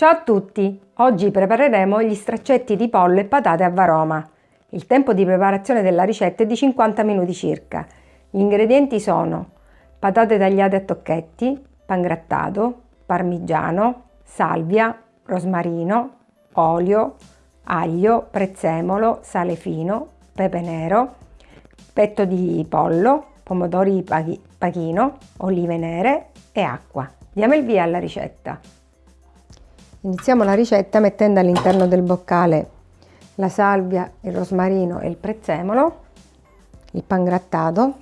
Ciao a tutti! Oggi prepareremo gli straccetti di pollo e patate a Varoma. Il tempo di preparazione della ricetta è di 50 minuti circa. Gli ingredienti sono patate tagliate a tocchetti, pangrattato, parmigiano, salvia, rosmarino, olio, aglio, prezzemolo, sale fino, pepe nero, petto di pollo, pomodori pachino, olive nere e acqua. Diamo il via alla ricetta. Iniziamo la ricetta mettendo all'interno del boccale la salvia, il rosmarino e il prezzemolo, il pangrattato,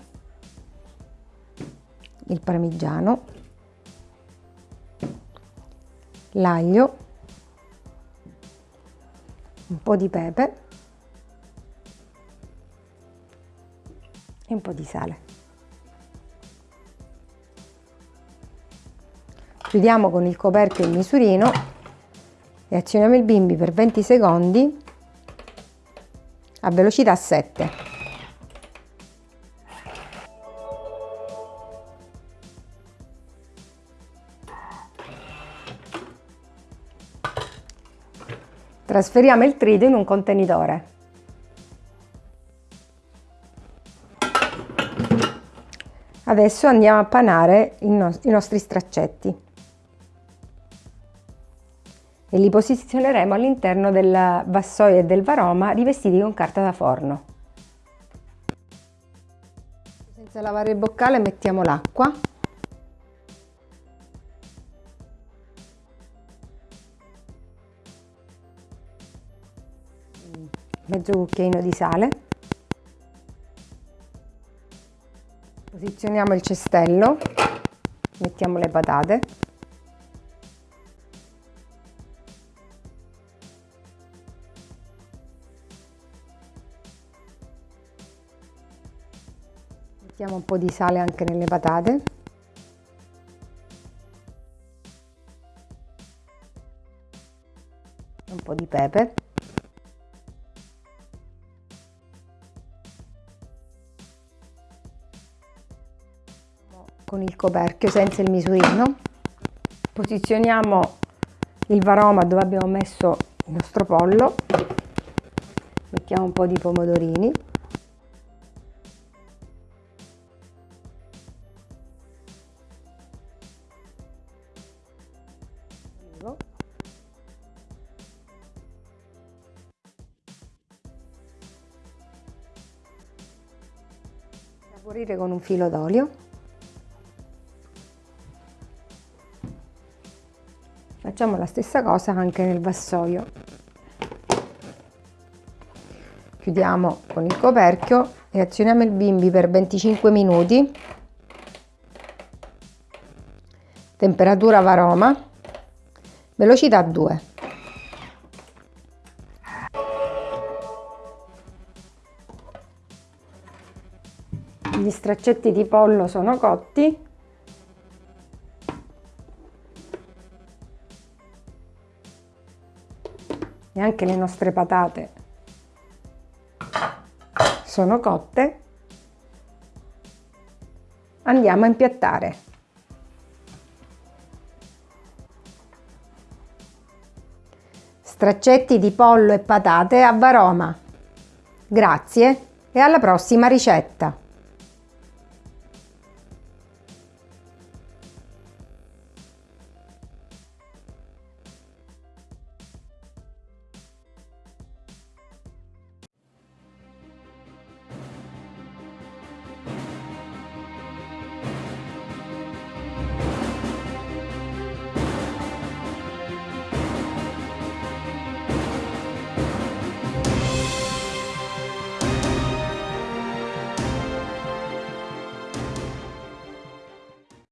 il parmigiano, l'aglio, un po' di pepe e un po' di sale. Chiudiamo con il coperchio il misurino e azioniamo il bimbi per 20 secondi a velocità 7. Trasferiamo il trito in un contenitore. Adesso andiamo a panare i, nostri straccetti e li posizioneremo all'interno del vassoio e del varoma rivestiti con carta da forno. Senza lavare il boccale mettiamo l'acqua. Mezzo cucchiaino di sale. Posizioniamo il cestello. Mettiamo le patate mettiamo un po' di sale anche nelle patate. Un po' di pepe. Con il coperchio senza il misurino. Posizioniamo il varoma dove abbiamo messo il nostro pollo. Mettiamo un po' di pomodorini saporire con un filo d'olio. Facciamo la stessa cosa anche nel vassoio. Chiudiamo con il coperchio e azioniamo il bimbi per 25 minuti. Temperatura varoma velocità 2 gli straccetti di pollo sono cotti. E anche le nostre patate sono cotte. Andiamo a impiattare. Straccetti di pollo e patate a Varoma. Grazie e alla prossima ricetta